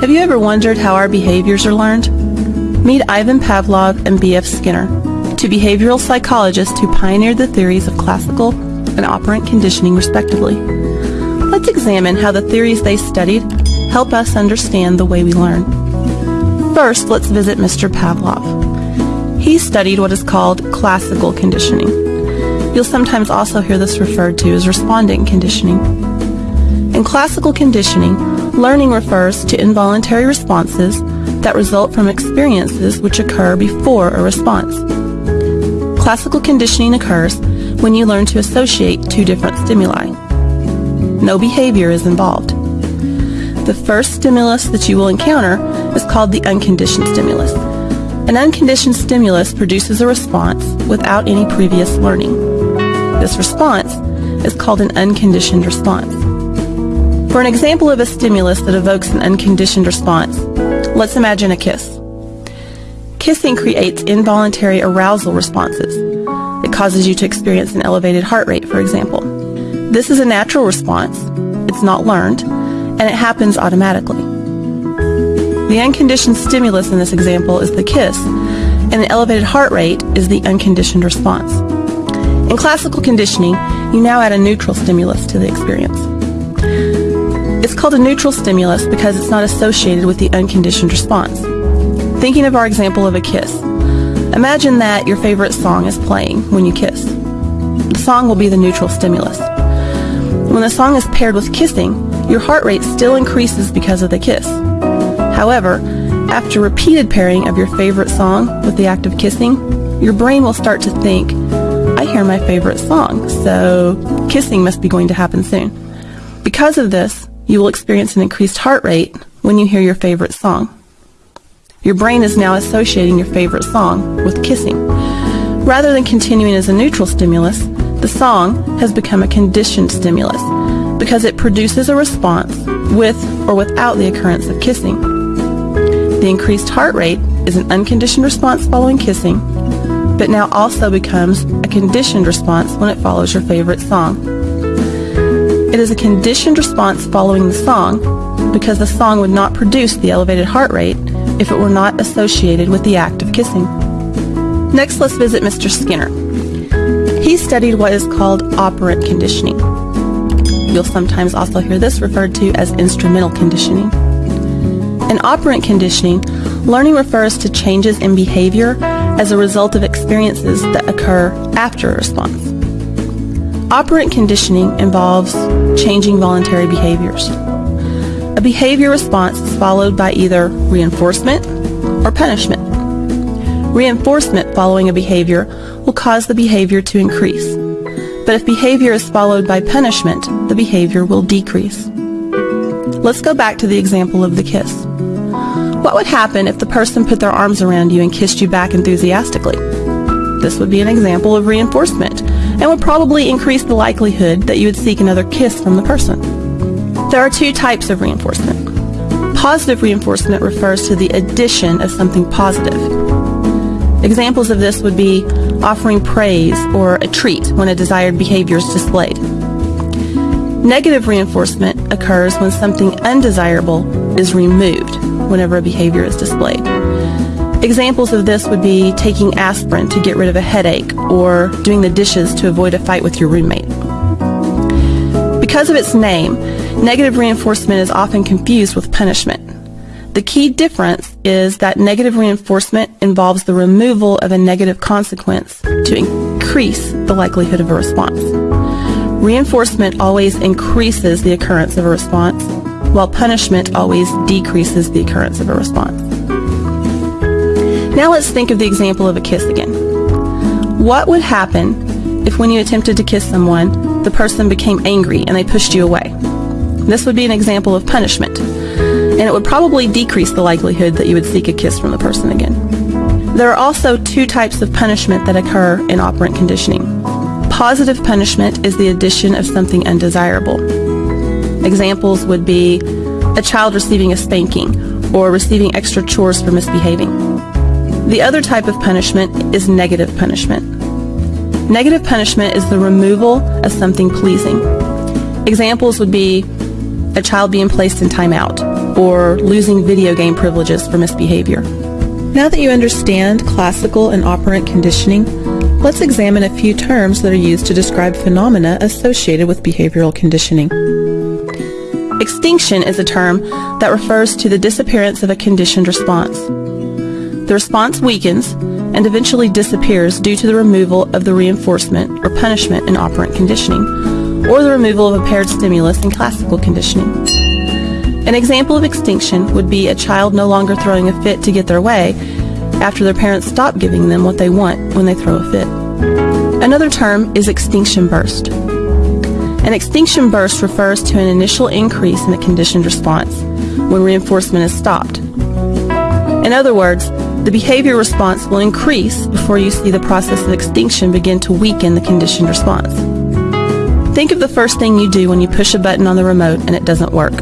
Have you ever wondered how our behaviors are learned? Meet Ivan Pavlov and B.F. Skinner, two behavioral psychologists who pioneered the theories of classical and operant conditioning respectively. Let's examine how the theories they studied help us understand the way we learn. First, let's visit Mr. Pavlov. He studied what is called classical conditioning. You'll sometimes also hear this referred to as respondent conditioning. In classical conditioning, Learning refers to involuntary responses that result from experiences which occur before a response. Classical conditioning occurs when you learn to associate two different stimuli. No behavior is involved. The first stimulus that you will encounter is called the unconditioned stimulus. An unconditioned stimulus produces a response without any previous learning. This response is called an unconditioned response. For an example of a stimulus that evokes an unconditioned response, let's imagine a kiss. Kissing creates involuntary arousal responses. It causes you to experience an elevated heart rate, for example. This is a natural response, it's not learned, and it happens automatically. The unconditioned stimulus in this example is the kiss, and the elevated heart rate is the unconditioned response. In classical conditioning, you now add a neutral stimulus to the experience. It's called a neutral stimulus because it's not associated with the unconditioned response. Thinking of our example of a kiss, imagine that your favorite song is playing when you kiss. The song will be the neutral stimulus. When the song is paired with kissing, your heart rate still increases because of the kiss. However, after repeated pairing of your favorite song with the act of kissing, your brain will start to think, I hear my favorite song, so kissing must be going to happen soon. Because of this, you will experience an increased heart rate when you hear your favorite song. Your brain is now associating your favorite song with kissing. Rather than continuing as a neutral stimulus, the song has become a conditioned stimulus because it produces a response with or without the occurrence of kissing. The increased heart rate is an unconditioned response following kissing, but now also becomes a conditioned response when it follows your favorite song. It is a conditioned response following the song because the song would not produce the elevated heart rate if it were not associated with the act of kissing. Next, let's visit Mr. Skinner. He studied what is called operant conditioning. You'll sometimes also hear this referred to as instrumental conditioning. In operant conditioning, learning refers to changes in behavior as a result of experiences that occur after a response. Operant conditioning involves changing voluntary behaviors. A behavior response is followed by either reinforcement or punishment. Reinforcement following a behavior will cause the behavior to increase. But if behavior is followed by punishment, the behavior will decrease. Let's go back to the example of the kiss. What would happen if the person put their arms around you and kissed you back enthusiastically? This would be an example of reinforcement and would probably increase the likelihood that you would seek another kiss from the person. There are two types of reinforcement. Positive reinforcement refers to the addition of something positive. Examples of this would be offering praise or a treat when a desired behavior is displayed. Negative reinforcement occurs when something undesirable is removed whenever a behavior is displayed. Examples of this would be taking aspirin to get rid of a headache or doing the dishes to avoid a fight with your roommate. Because of its name, negative reinforcement is often confused with punishment. The key difference is that negative reinforcement involves the removal of a negative consequence to increase the likelihood of a response. Reinforcement always increases the occurrence of a response, while punishment always decreases the occurrence of a response. Now let's think of the example of a kiss again. What would happen if when you attempted to kiss someone, the person became angry and they pushed you away? This would be an example of punishment, and it would probably decrease the likelihood that you would seek a kiss from the person again. There are also two types of punishment that occur in operant conditioning. Positive punishment is the addition of something undesirable. Examples would be a child receiving a spanking or receiving extra chores for misbehaving. The other type of punishment is negative punishment. Negative punishment is the removal of something pleasing. Examples would be a child being placed in timeout, or losing video game privileges for misbehavior. Now that you understand classical and operant conditioning, let's examine a few terms that are used to describe phenomena associated with behavioral conditioning. Extinction is a term that refers to the disappearance of a conditioned response. The response weakens and eventually disappears due to the removal of the reinforcement or punishment in operant conditioning, or the removal of a paired stimulus in classical conditioning. An example of extinction would be a child no longer throwing a fit to get their way after their parents stop giving them what they want when they throw a fit. Another term is extinction burst. An extinction burst refers to an initial increase in a conditioned response when reinforcement is stopped. In other words, the behavior response will increase before you see the process of extinction begin to weaken the conditioned response. Think of the first thing you do when you push a button on the remote and it doesn't work.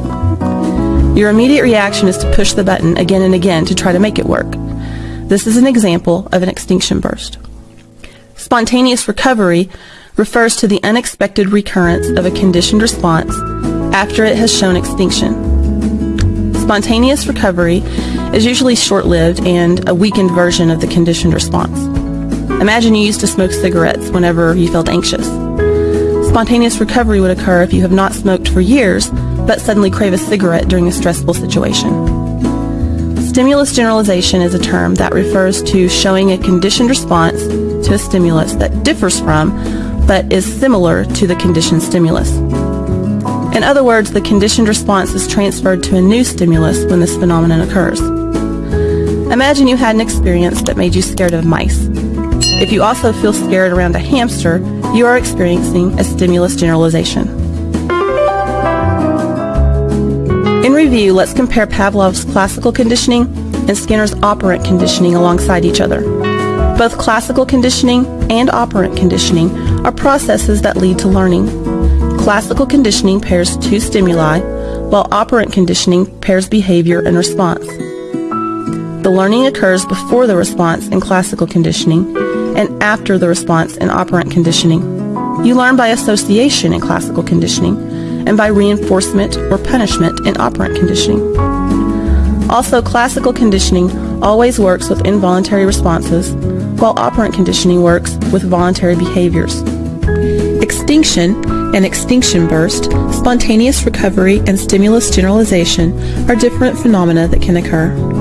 Your immediate reaction is to push the button again and again to try to make it work. This is an example of an extinction burst. Spontaneous recovery refers to the unexpected recurrence of a conditioned response after it has shown extinction. Spontaneous recovery is usually short-lived and a weakened version of the conditioned response. Imagine you used to smoke cigarettes whenever you felt anxious. Spontaneous recovery would occur if you have not smoked for years, but suddenly crave a cigarette during a stressful situation. Stimulus generalization is a term that refers to showing a conditioned response to a stimulus that differs from, but is similar to the conditioned stimulus. In other words, the conditioned response is transferred to a new stimulus when this phenomenon occurs. Imagine you had an experience that made you scared of mice. If you also feel scared around a hamster, you are experiencing a stimulus generalization. In review, let's compare Pavlov's classical conditioning and Skinner's operant conditioning alongside each other. Both classical conditioning and operant conditioning are processes that lead to learning. Classical conditioning pairs two stimuli, while operant conditioning pairs behavior and response. The learning occurs before the response in classical conditioning and after the response in operant conditioning. You learn by association in classical conditioning and by reinforcement or punishment in operant conditioning. Also, classical conditioning always works with involuntary responses, while operant conditioning works with voluntary behaviors. Extinction and extinction burst, spontaneous recovery, and stimulus generalization are different phenomena that can occur.